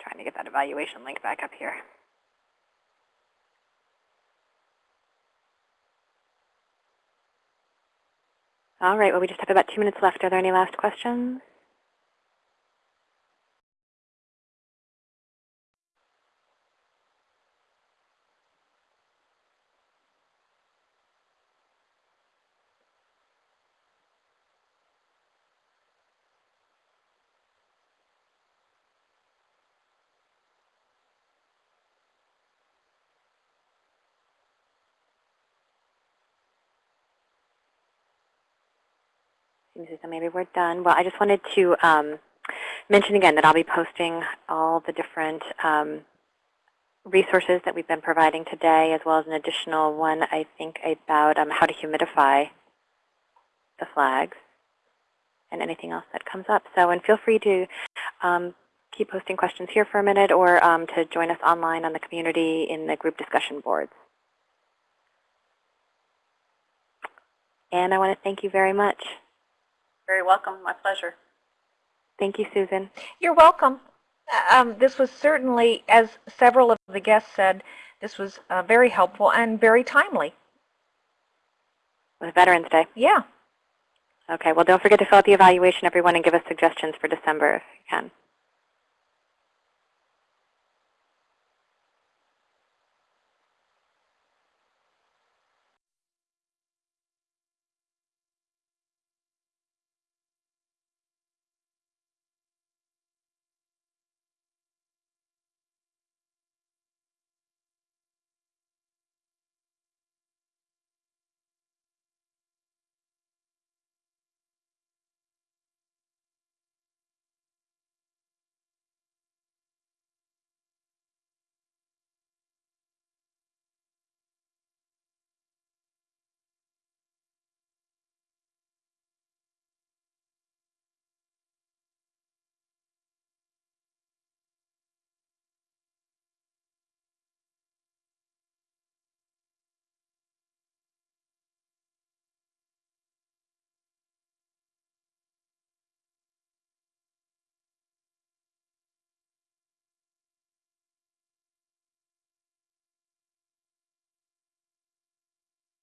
Trying to get that evaluation link back up here. All right, well, we just have about two minutes left. Are there any last questions? Though maybe we're done. Well, I just wanted to um, mention again that I'll be posting all the different um, resources that we've been providing today, as well as an additional one, I think, about um, how to humidify the flags and anything else that comes up. So, and feel free to um, keep posting questions here for a minute or um, to join us online on the community in the group discussion boards. And I want to thank you very much. Very welcome. My pleasure. Thank you, Susan. You're welcome. Um, this was certainly, as several of the guests said, this was uh, very helpful and very timely. With Veterans Day. Yeah. Okay, well, don't forget to fill out the evaluation, everyone, and give us suggestions for December if you can.